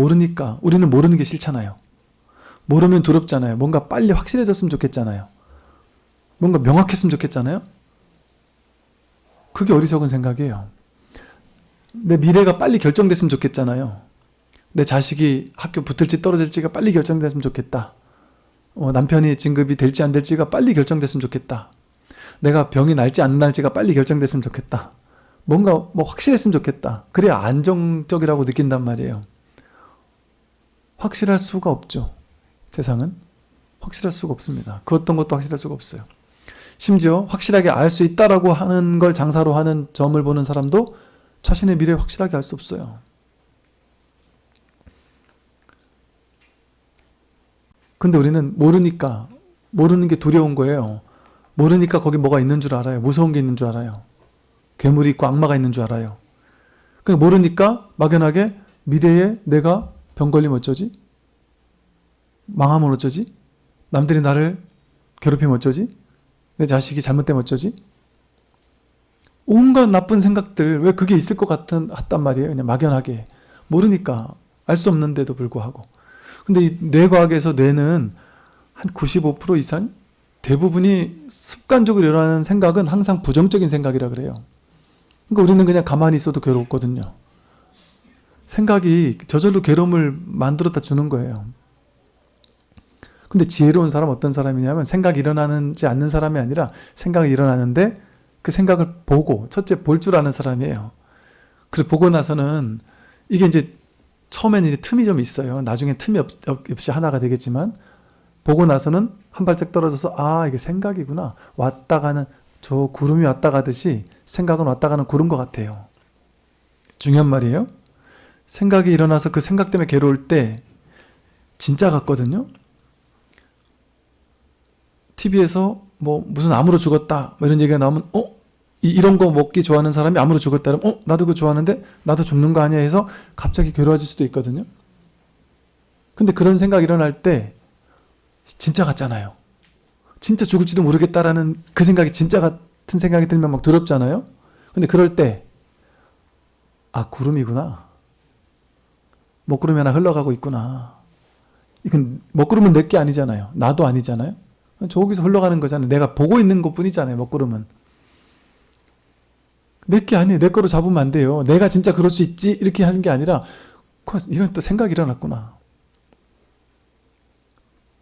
모르니까 우리는 모르는 게 싫잖아요. 모르면 두렵잖아요. 뭔가 빨리 확실해졌으면 좋겠잖아요. 뭔가 명확했으면 좋겠잖아요. 그게 어리석은 생각이에요. 내 미래가 빨리 결정됐으면 좋겠잖아요. 내 자식이 학교 붙을지 떨어질지가 빨리 결정됐으면 좋겠다. 어, 남편이 진급이 될지 안 될지가 빨리 결정됐으면 좋겠다. 내가 병이 날지 안 날지가 빨리 결정됐으면 좋겠다. 뭔가 뭐 확실했으면 좋겠다. 그래야 안정적이라고 느낀단 말이에요. 확실할 수가 없죠. 세상은 확실할 수가 없습니다. 그 어떤 것도 확실할 수가 없어요. 심지어 확실하게 알 수 있다라고 하는 걸 장사로 하는 점을 보는 사람도 자신의 미래 확실하게 알 수 없어요. 근데 우리는 모르니까 모르는 게 두려운 거예요. 모르니까 거기 뭐가 있는 줄 알아요. 무서운 게 있는 줄 알아요. 괴물이 있고 악마가 있는 줄 알아요. 그 모르니까 막연하게 미래에 내가 병 걸리면 어쩌지? 망하면 어쩌지? 남들이 나를 괴롭히면 어쩌지? 내 자식이 잘못되면 어쩌지? 온갖 나쁜 생각들 왜 그게 있을 것 같은 같단 말이에요. 그냥 막연하게 모르니까 알 수 없는데도 불구하고. 근데 이 뇌과학에서 뇌는 한 95% 이상 대부분이 습관적으로 일어나는 생각은 항상 부정적인 생각이라 그래요. 그러니까 우리는 그냥 가만히 있어도 괴롭거든요. 생각이 저절로 괴로움을 만들었다 주는 거예요. 근데 지혜로운 사람 어떤 사람이냐면 생각이 일어나지 않는 사람이 아니라 생각이 일어나는데 그 생각을 보고 첫째 볼 줄 아는 사람이에요. 그리고 보고 나서는 이게 이제 처음에는 이제 틈이 좀 있어요. 나중에 틈이 없, 없이 하나가 되겠지만 보고 나서는 한 발짝 떨어져서 아 이게 생각이구나 왔다 가는 저 구름이 왔다 가듯이 생각은 왔다 가는 구름 것 같아요. 중요한 말이에요. 생각이 일어나서 그 생각 때문에 괴로울 때 진짜 같거든요. TV에서 뭐 무슨 암으로 죽었다 뭐 이런 얘기가 나오면 어? 이, 런 거 먹기 좋아하는 사람이 암으로 죽었다 그러면 어? 나도 그거 좋아하는데 나도 죽는 거 아니야 해서 갑자기 괴로워질 수도 있거든요. 근데 그런 생각이 일어날 때 진짜 같잖아요. 진짜 죽을지도 모르겠다라는 그 생각이 진짜 같은 생각이 들면 막 두렵잖아요. 근데 그럴 때 아 구름이구나. 먹구름이 하나 흘러가고 있구나. 이건 먹구름은 내게 아니잖아요. 나도 아니잖아요. 저기서 흘러가는 거잖아요. 내가 보고 있는 것 뿐이잖아요. 먹구름은. 내게 아니에요. 내 거로 잡으면 안 돼요. 내가 진짜 그럴 수 있지 이렇게 하는 게 아니라 이런 또 생각이 일어났구나.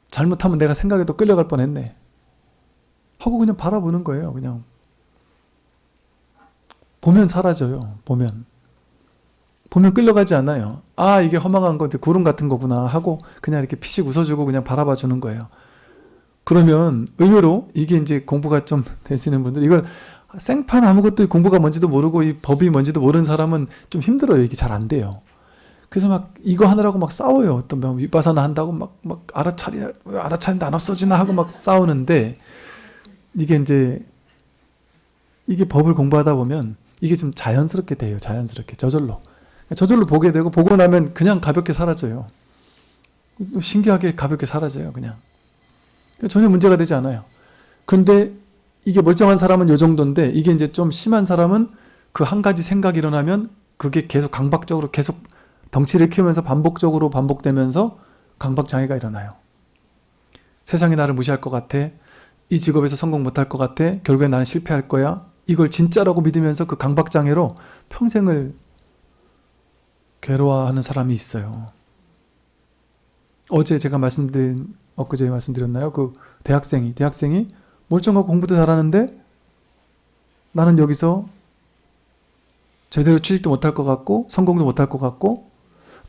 잘못하면 내가 생각에도 끌려갈 뻔했네. 하고 그냥 바라보는 거예요. 그냥 보면 사라져요. 보면 보면 끌려가지 않아요. 아 이게 허망한 거 구름 같은 거구나 하고 그냥 이렇게 피식 웃어주고 그냥 바라봐 주는 거예요. 그러면 의외로 이게 이제 공부가 좀 되시는 분들 이걸 생판 아무것도 공부가 뭔지도 모르고 이 법이 뭔지도 모르는 사람은 좀 힘들어요. 이게 잘 안 돼요. 그래서 막 이거 하느라고 막 싸워요. 어떤 명 윗바사나 한다고 막, 막 알아차리, 알아차리는데 안 없어지나 하고 막 싸우는데 이게 이제 이게 법을 공부하다 보면 이게 좀 자연스럽게 돼요. 자연스럽게. 저절로. 저절로 보게 되고 보고 나면 그냥 가볍게 사라져요. 신기하게 가볍게 사라져요. 그냥. 전혀 문제가 되지 않아요. 근데 이게 멀쩡한 사람은 요 정도인데 이게 이제 좀 심한 사람은 그 한 가지 생각이 일어나면 그게 계속 강박적으로 계속 덩치를 키우면서 반복적으로 반복되면서 강박장애가 일어나요. 세상이 나를 무시할 것 같아. 이 직업에서 성공 못할 것 같아. 결국에 나는 실패할 거야. 이걸 진짜라고 믿으면서 그 강박장애로 평생을 괴로워하는 사람이 있어요. 어제 제가 말씀드린 엊그제 말씀드렸나요? 그 대학생이 대학생이 멀쩡하고 공부도 잘하는데 나는 여기서 제대로 취직도 못할 것 같고 성공도 못할 것 같고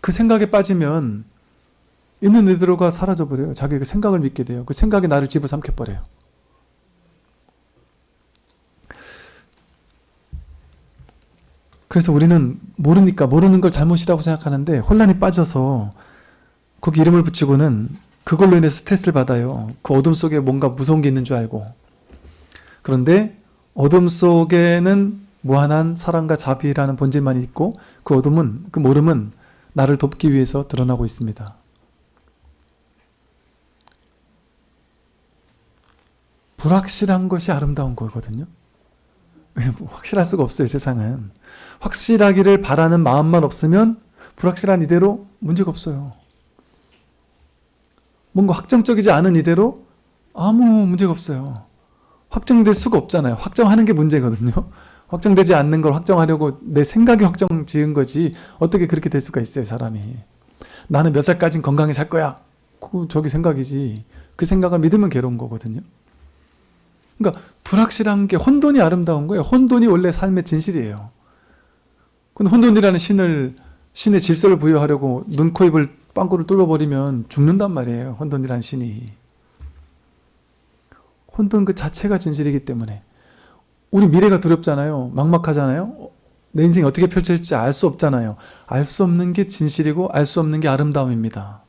그 생각에 빠지면 있는 그대로가 사라져버려요. 자기 그 생각을 믿게 돼요. 그 생각이 나를 집어삼켜버려요. 그래서 우리는 모르니까 모르는 걸 잘못이라고 생각하는데 혼란이 빠져서 거기 이름을 붙이고는 그걸로 인해서 스트레스를 받아요. 그 어둠 속에 뭔가 무서운 게 있는 줄 알고. 그런데 어둠 속에는 무한한 사랑과 자비라는 본질만 있고 그 어둠은 그 모름은 나를 돕기 위해서 드러나고 있습니다. 불확실한 것이 아름다운 거거든요. 확실할 수가 없어요 세상은. 확실하기를 바라는 마음만 없으면 불확실한 이대로 문제가 없어요. 뭔가 확정적이지 않은 이대로 아무 문제가 없어요. 확정될 수가 없잖아요. 확정하는 게 문제거든요. 확정되지 않는 걸 확정하려고 내 생각이 확정 지은 거지 어떻게 그렇게 될 수가 있어요 사람이 나는 몇 살까진 건강히 살 거야 그 저기 생각이지 그 생각을 믿으면 괴로운 거거든요 그러니까 불확실한 게 혼돈이 아름다운 거예요 혼돈이 원래 삶의 진실이에요 근데 혼돈이라는 신을 신의 질서를 부여하려고 눈, 코, 입을 빵꾸를 뚫어버리면 죽는단 말이에요 혼돈이라는 신이 혼돈 그 자체가 진실이기 때문에 우리 미래가 두렵잖아요. 막막하잖아요. 내 인생이 어떻게 펼쳐질지 알 수 없잖아요. 알 수 없는 게 진실이고 알 수 없는 게 아름다움입니다.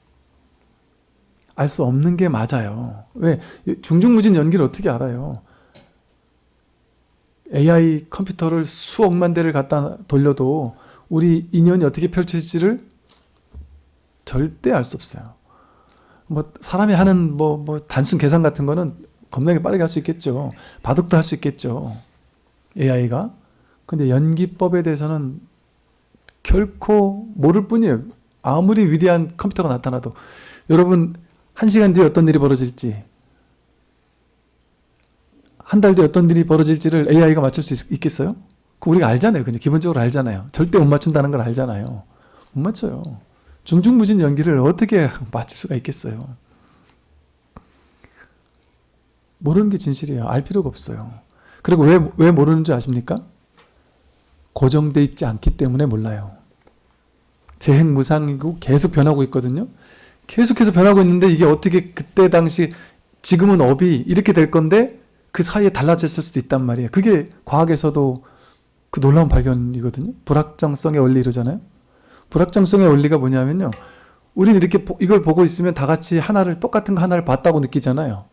알 수 없는 게 맞아요. 왜? 중중무진 연기를 어떻게 알아요? AI 컴퓨터를 수억만 대를 갖다 돌려도 우리 인연이 어떻게 펼쳐질지를 절대 알 수 없어요. 뭐 사람이 하는 뭐, 뭐 단순 계산 같은 거는 겁나게 빠르게 할 수 있겠죠. 바둑도 할 수 있겠죠. AI가. 근데 연기법에 대해서는 결코 모를 뿐이에요. 아무리 위대한 컴퓨터가 나타나도 여러분 한 시간 뒤에 어떤 일이 벌어질지 한 달 뒤에 어떤 일이 벌어질지를 AI가 맞출 수 있, 겠어요 그 우리가 알잖아요. 그냥 기본적으로 알잖아요. 절대 못 맞춘다는 걸 알잖아요. 못 맞춰요. 중중무진 연기를 어떻게 맞출 수가 있겠어요. 모르는 게 진실이에요. 알 필요가 없어요. 그리고 왜, 왜 모르는 줄 아십니까? 고정돼 있지 않기 때문에 몰라요. 재행무상이고 계속 변하고 있거든요. 계속해서 변하고 있는데 이게 어떻게 그때 당시 지금은 업이 이렇게 될 건데 그 사이에 달라졌을 수도 있단 말이에요. 그게 과학에서도 그 놀라운 발견이거든요. 불확정성의 원리 이러잖아요. 불확정성의 원리가 뭐냐면요. 우리는 이렇게 이걸 보고 있으면 다 같이 하나를 똑같은 거 하나를 봤다고 느끼잖아요.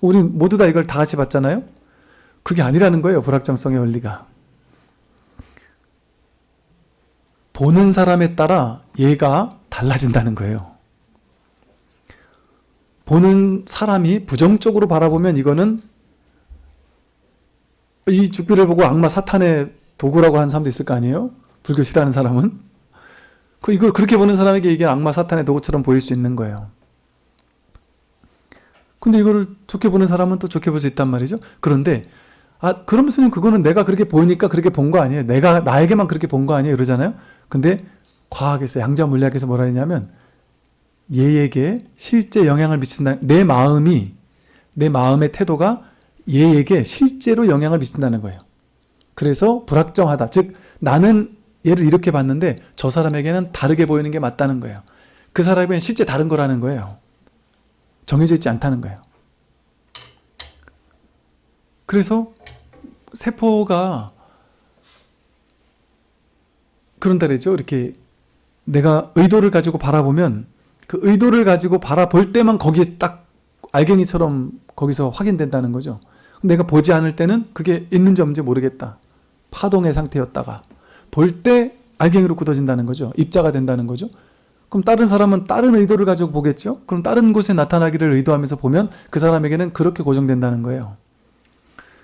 우린 모두 다 이걸 다 같이 봤잖아요. 그게 아니라는 거예요. 불확정성의 원리가. 보는 사람에 따라 얘가 달라진다는 거예요. 보는 사람이 부정적으로 바라보면 이거는 이 죽비를 보고 악마 사탄의 도구라고 하는 사람도 있을 거 아니에요? 불교 싫어하는 사람은? 그 이걸 그렇게 보는 사람에게 이게 악마 사탄의 도구처럼 보일 수 있는 거예요. 근데 이거를 좋게 보는 사람은 또 좋게 볼 수 있단 말이죠. 그런데 아 그러면서는 그거는 내가 그렇게 보니까 그렇게 본 거 아니에요. 내가 나에게만 그렇게 본 거 아니에요. 그러잖아요. 근데 과학에서 양자 물리학에서 뭐라 했냐면 얘에게 실제 영향을 미친다. 내 마음이 내 마음의 태도가 얘에게 실제로 영향을 미친다는 거예요. 그래서 불확정하다. 즉 나는 얘를 이렇게 봤는데 저 사람에게는 다르게 보이는 게 맞다는 거예요. 그 사람에게는 실제 다른 거라는 거예요. 정해져 있지 않다는 거예요. 그래서 세포가 그런다 그랬죠. 이렇게 내가 의도를 가지고 바라보면 그 의도를 가지고 바라볼 때만 거기에 딱 알갱이처럼 거기서 확인된다는 거죠. 내가 보지 않을 때는 그게 있는지 없는지 모르겠다. 파동의 상태였다가 볼 때 알갱이로 굳어진다는 거죠. 입자가 된다는 거죠. 그럼 다른 사람은 다른 의도를 가지고 보겠죠? 그럼 다른 곳에 나타나기를 의도하면서 보면 그 사람에게는 그렇게 고정된다는 거예요.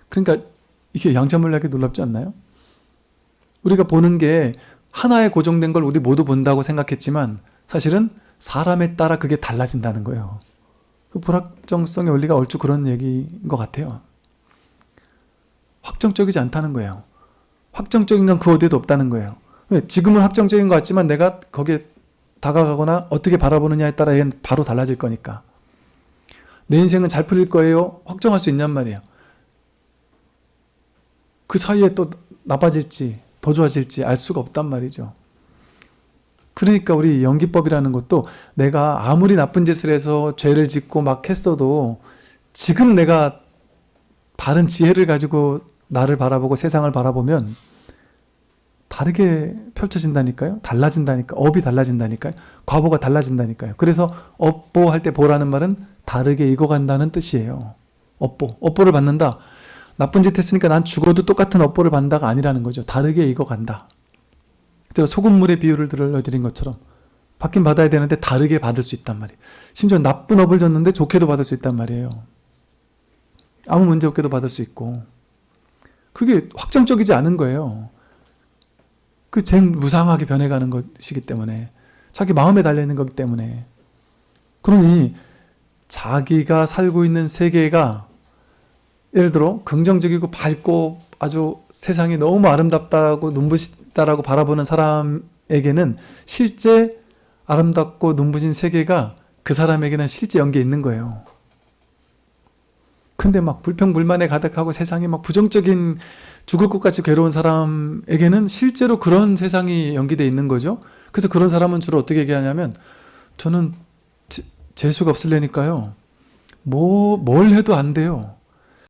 그러니까 이게 양자물리학이 놀랍지 않나요? 우리가 보는 게 하나에 고정된 걸 우리 모두 본다고 생각했지만 사실은 사람에 따라 그게 달라진다는 거예요. 그 불확정성의 원리가 얼추 그런 얘기인 것 같아요. 확정적이지 않다는 거예요. 확정적인 건 그 어디에도 없다는 거예요. 지금은 확정적인 것 같지만 내가 거기에 다가가거나 어떻게 바라보느냐에 따라 얘는 바로 달라질 거니까. 내 인생은 잘 풀릴 거예요? 확정할 수 있냔 말이에요. 그 사이에 또 나빠질지 더 좋아질지 알 수가 없단 말이죠. 그러니까 우리 연기법이라는 것도 내가 아무리 나쁜 짓을 해서 죄를 짓고 막 했어도 지금 내가 바른 지혜를 가지고 나를 바라보고 세상을 바라보면 다르게 펼쳐진다니까요. 달라진다니까. 업이 달라진다니까요. 과보가 달라진다니까요. 그래서 업보 할 때 보라는 말은 다르게 익어간다는 뜻이에요. 업보. 업보를 받는다. 나쁜 짓 했으니까 난 죽어도 똑같은 업보를 받는다가 아니라는 거죠. 다르게 익어간다. 제가 소금물의 비유를 들려드린 것처럼 받긴 받아야 되는데 다르게 받을 수 있단 말이에요. 심지어 나쁜 업을 줬는데 좋게도 받을 수 있단 말이에요. 아무 문제 없게도 받을 수 있고 그게 확정적이지 않은 거예요. 그쟁 무상하게 변해가는 것이기 때문에 자기 마음에 달려있는 거기 때문에. 그러니 자기가 살고 있는 세계가 예를 들어 긍정적이고 밝고 아주 세상이 너무 아름답다고 눈부시다라고 바라보는 사람에게는 실제 아름답고 눈부신 세계가 그 사람에게는 실제 연계에 있는 거예요. 근데 막 불평불만에 가득하고 세상이 막 부정적인 죽을 것 같이 괴로운 사람에게는 실제로 그런 세상이 연기되어 있는 거죠. 그래서 그런 사람은 주로 어떻게 얘기하냐면 저는 재- 재수가 없을래니까요. 뭐, 뭘 해도 안 돼요.